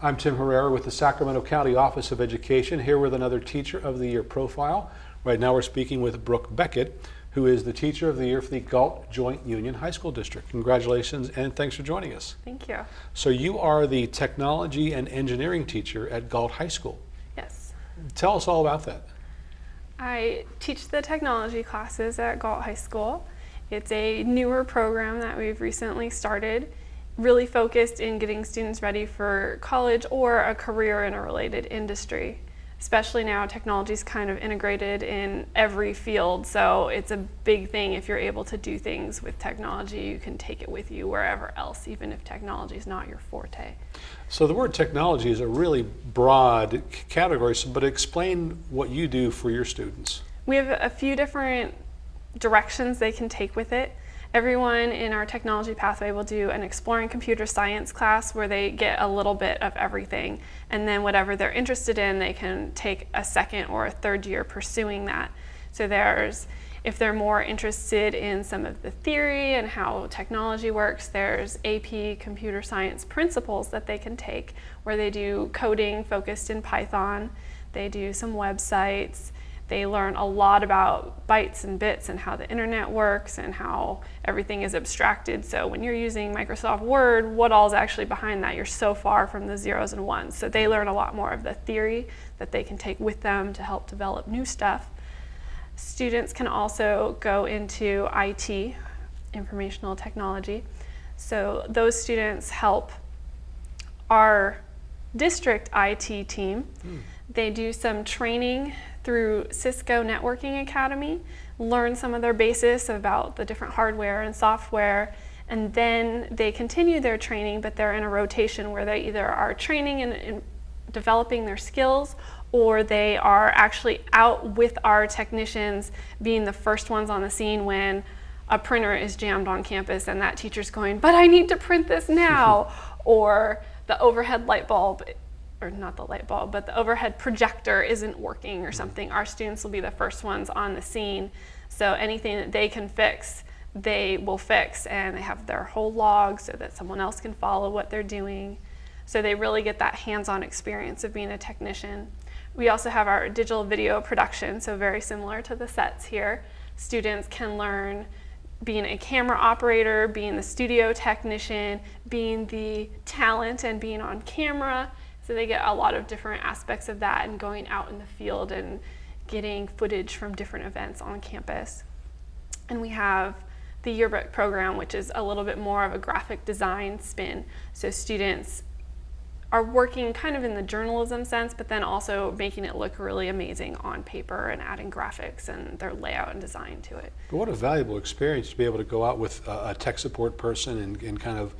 I'm Tim Herrera with the Sacramento County Office of Education, here with another Teacher of the Year profile. Right now we're speaking with Brooke Beckett, who is the Teacher of the Year for the Galt Joint Union High School District. Congratulations and thanks for joining us. Thank you. So you are the technology and engineering teacher at Galt High School. Yes. Tell us all about that. I teach the technology classes at Galt High School. It's a newer program that we've recently started, really focused in getting students ready for college or a career in a related industry. Especially now, technology is kind of integrated in every field, so it's a big thing if you're able to do things with technology, you can take it with you wherever else, even if technology is not your forte. So the word technology is a really broad category, but explain what you do for your students. We have a few different directions they can take with it. Everyone in our technology pathway will do an exploring computer science class where they get a little bit of everything. And then whatever they're interested in they can take a second or a third year pursuing that. So there's if they're more interested in some of the theory and how technology works, there's AP computer science principles that they can take where they do coding focused in Python, they do some websites, they learn a lot about bytes and bits and how the internet works and how everything is abstracted. So when you're using Microsoft Word, what all is actually behind that? You're so far from the zeros and ones. So they learn a lot more of the theory that they can take with them to help develop new stuff. Students can also go into IT, informational technology. So those students help our district IT team. Mm. They do some training through Cisco Networking Academy, learn some of their basis about the different hardware and software, and then they continue their training, but they're in a rotation where they either are training and, and developing their skills or they are actually out with our technicians being the first ones on the scene when a printer is jammed on campus and that teacher's going, but I need to print this now, or the overhead light bulb or not the light bulb, but the overhead projector isn't working or mm. something, our students will be the first ones on the scene. So anything that they can fix, they will fix and they have their whole log so that someone else can follow what they're doing. So they really get that hands-on experience of being a technician. We also have our digital video production, so very similar to the sets here. Students can learn being a camera operator, being the studio technician, being the talent and being on camera, so they get a lot of different aspects of that and going out in the field and getting footage from different events on campus. And we have the yearbook program, which is a little bit more of a graphic design spin. So students are working kind of in the journalism sense, but then also making it look really amazing on paper and adding graphics and their layout and design to it. But what a valuable experience to be able to go out with a, tech support person and, and kind of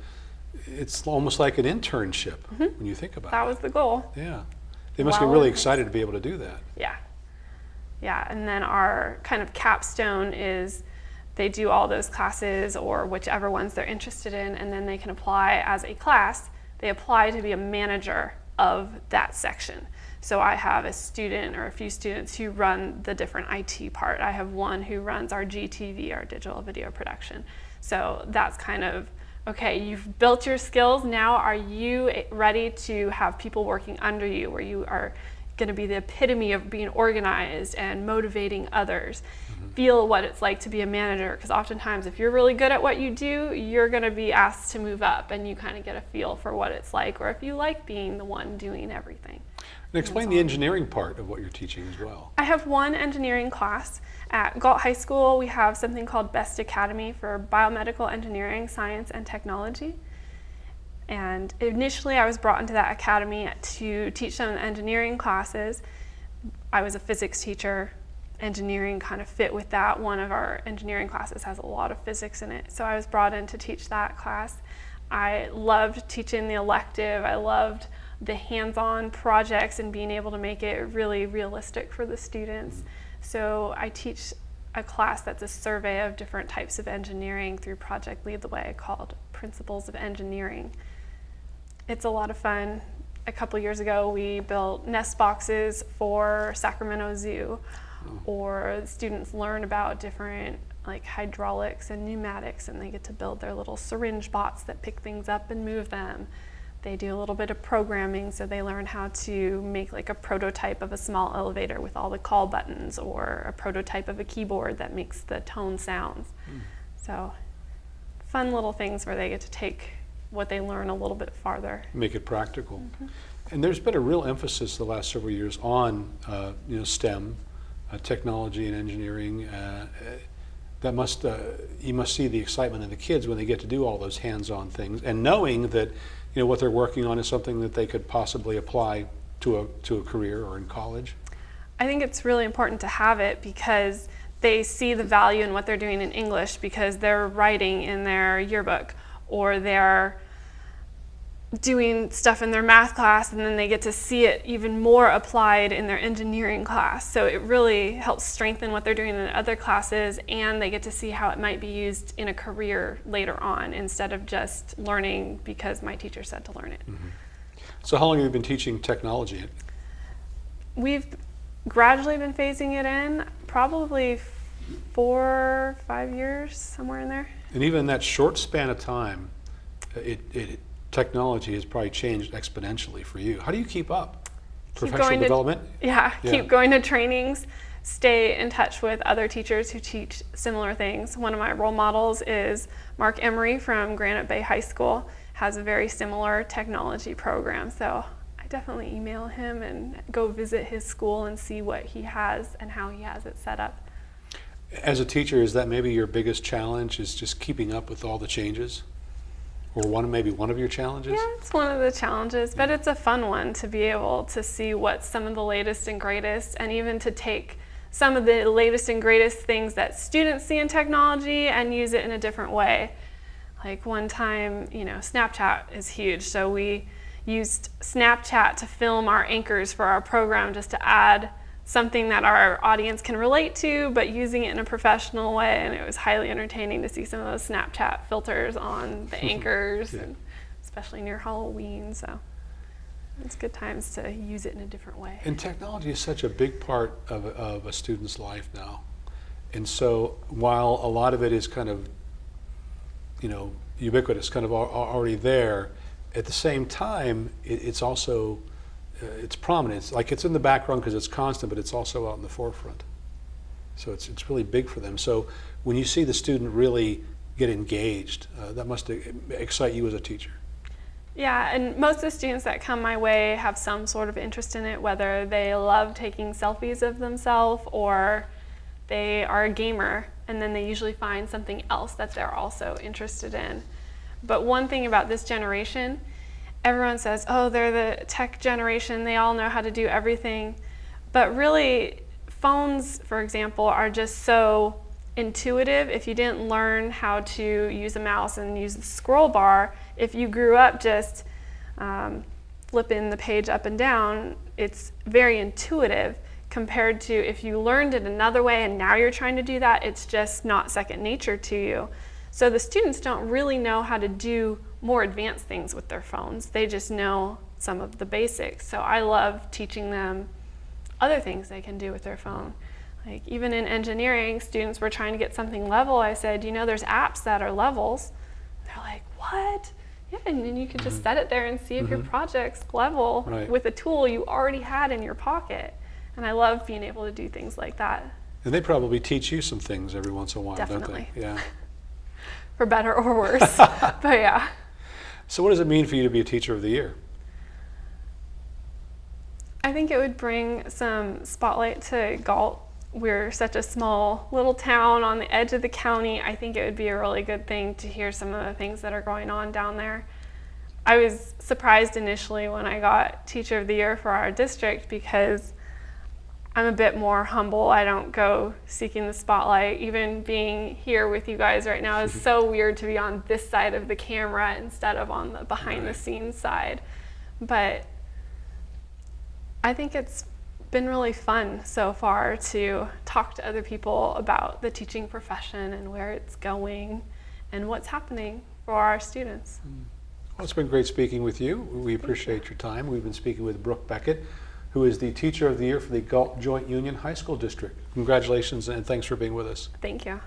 it's almost like an internship mm -hmm. when you think about it. That was the goal. Yeah. They must well, get really excited to be able to do that. Yeah. Yeah, and then our kind of capstone is they do all those classes or whichever ones they're interested in, and then they can apply as a class. They apply to be a manager of that section. So I have a student or a few students who run the different IT part. I have one who runs our GTV, our digital video production. So that's kind of okay, you've built your skills, now are you ready to have people working under you where you are going to be the epitome of being organized and motivating others? Mm -hmm. Feel what it's like to be a manager because oftentimes if you're really good at what you do, you're going to be asked to move up and you kind of get a feel for what it's like or if you like being the one doing everything. And explain the engineering part of what you're teaching as well. I have one engineering class at Galt High School, we have something called BEST Academy for Biomedical Engineering, Science, and Technology. And initially I was brought into that academy to teach some engineering classes. I was a physics teacher. Engineering kind of fit with that. One of our engineering classes has a lot of physics in it. So I was brought in to teach that class. I loved teaching the elective. I loved the hands-on projects and being able to make it really realistic for the students. So I teach a class that's a survey of different types of engineering through Project Lead the Way called Principles of Engineering. It's a lot of fun. A couple years ago, we built nest boxes for Sacramento Zoo, or students learn about different like hydraulics and pneumatics, and they get to build their little syringe bots that pick things up and move them. They do a little bit of programming, so they learn how to make like a prototype of a small elevator with all the call buttons, or a prototype of a keyboard that makes the tone sounds. So, fun little things where they get to take what they learn a little bit farther. make it practical. And there's been a real emphasis the last several years on uh, you know STEM, uh, technology and engineering. Uh, uh, that must uh, you must see the excitement in the kids when they get to do all those hands-on things, and knowing that you know what they're working on is something that they could possibly apply to a to a career or in college. I think it's really important to have it because they see the value in what they're doing in English because they're writing in their yearbook or they're doing stuff in their math class and then they get to see it even more applied in their engineering class. So it really helps strengthen what they're doing in other classes and they get to see how it might be used in a career later on instead of just learning because my teacher said to learn it. Mm-hmm. So how long have you been teaching technology? We've gradually been phasing it in, probably four, five years, somewhere in there. And even in that short span of time, it, it technology has probably changed exponentially for you. How do you keep up? Keep Professional going to- development. Yeah, Yeah. keep going to trainings, stay in touch with other teachers who teach similar things. One of my role models is Mark Emery from Granite Bay High School, has a very similar technology program. So I definitely email him and go visit his school and see what he has and how he has it set up. As a teacher, is that maybe your biggest challenge? Is just keeping up with all the changes, or one maybe one of your challenges? Yeah, it's one of the challenges, but it's a fun one to be able to see what's some of the latest and greatest, and even to take some of the latest and greatest things that students see in technology and use it in a different way. Like one time, you know, Snapchat is huge, so we used Snapchat to film our anchors for our program just to add something that our audience can relate to, but using it in a professional way. And it was highly entertaining to see some of those Snapchat filters on the anchors, Yeah. and especially near Halloween. So it's good times to use it in a different way. And technology is such a big part of, of a student's life now. And so while a lot of it is kind of, you know, ubiquitous, kind of al- al- already there, at the same time, it, it's also, it's prominence. Like it's in the background because it's constant, but it's also out in the forefront. So it's, it's really big for them. So when you see the student really get engaged, uh, that must excite you as a teacher. Yeah, and most of the students that come my way have some sort of interest in it, whether they love taking selfies of themselves or they are a gamer, and then they usually find something else that they're also interested in. But one thing about this generation, everyone says, oh, they're the tech generation, they all know how to do everything. But really, phones, for example, are just so intuitive. If you didn't learn how to use a mouse and use the scroll bar, if you grew up just um, flipping the page up and down, it's very intuitive compared to if you learned it another way and now you're trying to do that, it's just not second nature to you. So the students don't really know how to do more advanced things with their phones. They just know some of the basics. So I love teaching them other things they can do with their phone. Like even in engineering, students were trying to get something level. I said, you know, there's apps that are levels. They're like, what? Yeah, and then you can just mm-hmm. set it there and see if your mm-hmm. project's level Right. with a tool you already had in your pocket. And I love being able to do things like that, And they probably teach you some things every once in a while, Definitely. don't they? Yeah. for better or worse. but yeah. So what does it mean for you to be a teacher of the year? I think it would bring some spotlight to Galt. We're such a small little town on the edge of the county. I think it would be a really good thing to hear some of the things that are going on down there. I was surprised initially when I got Teacher of the Year for our district because I'm a bit more humble. I don't go seeking the spotlight. Even being here with you guys right now is so weird to be on this side of the camera instead of on the behind-the-scenes side. But I think it's been really fun so far to talk to other people about the teaching profession and where it's going and what's happening for our students. Hmm. Well, it's been great speaking with you. We appreciate your time. We've been speaking with Brooke Beckett, who is the Teacher of the Year for the Galt Joint Union High School District. Congratulations and thanks for being with us. Thank you.